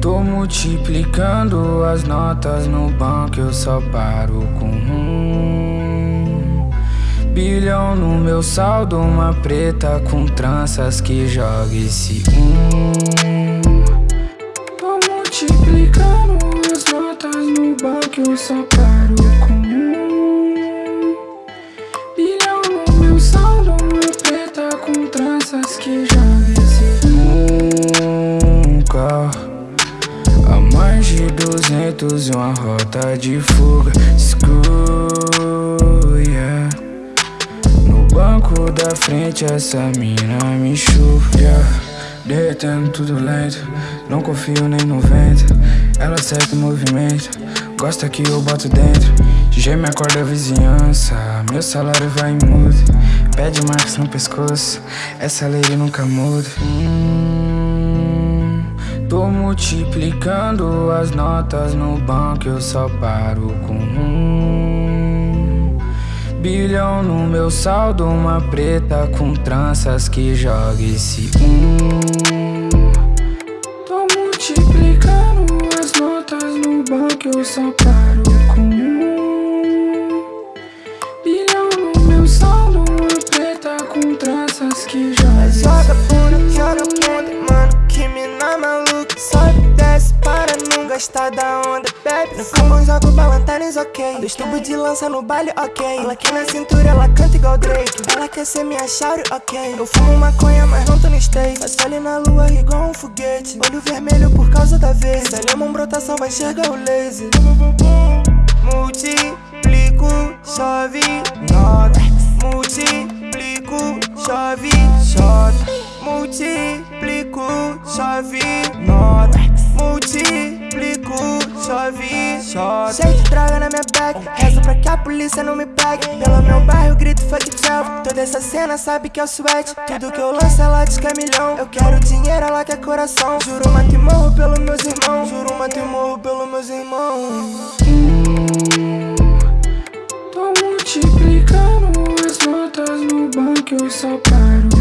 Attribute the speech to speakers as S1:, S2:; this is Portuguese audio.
S1: Tô multiplicando as notas no banco, eu só paro com um bilhão no meu saldo, uma preta com tranças que joga esse um. Tô multiplicando as notas no banco, eu só paro A mais de duzentos e uma rota de fuga. Yeah No banco da frente essa mina me chupa yeah. Derretendo tudo lento. Não confio nem no vento. Ela acerta o movimento. Gosta que eu boto dentro. DJ me acorda a vizinhança. Meu salário vai em mudo Pede marcas no pescoço. Essa lei nunca muda. hum. Multiplicando as notas no banco, eu só paro com um bilhão no meu saldo, uma preta com tranças que joga esse um. Tô multiplicando as notas no banco, eu só paro
S2: gasta da onda, bebe. No combo jogo balantanes, ok. Dois tubos de lança no baile, ok. Ela aqui na cintura, ela canta igual Drake. Ela quer ser minha chauri, ok. Eu fumo maconha, mas não tô no state Passo ali na lua igual um foguete. Olho vermelho por causa da vez. Se uma brotação, vai enxergar o laser. Multiplico, chove, nota Multiplico, chove, chota Multiplico, chove, nota Multiplico, chove, Cheio de droga na minha bag Rezo pra que a polícia não me pegue. Pelo meu bairro grito fuck job Toda essa cena sabe que é o sweat Tudo que eu lanço ela diz que é milhão. Eu quero dinheiro, ela quer coração. Juro, mato e morro pelos meus irmãos. Juro, mato e morro pelos meus irmãos.
S1: Tô multiplicando as notas no banco, eu só paro